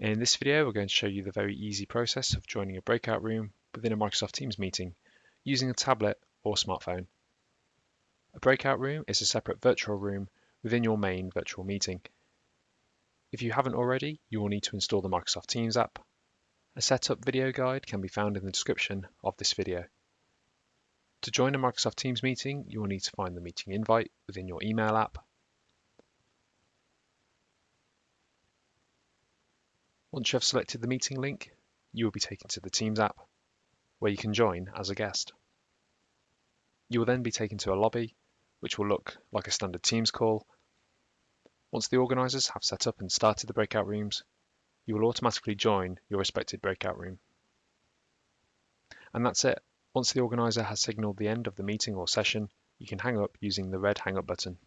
In this video, we're going to show you the very easy process of joining a breakout room within a Microsoft Teams meeting using a tablet or smartphone. A breakout room is a separate virtual room within your main virtual meeting. If you haven't already, you will need to install the Microsoft Teams app. A setup video guide can be found in the description of this video. To join a Microsoft Teams meeting, you will need to find the meeting invite within your email app Once you have selected the meeting link, you will be taken to the Teams app, where you can join as a guest. You will then be taken to a lobby, which will look like a standard Teams call. Once the organisers have set up and started the breakout rooms, you will automatically join your respected breakout room. And that's it. Once the organiser has signalled the end of the meeting or session, you can hang up using the red hang up button.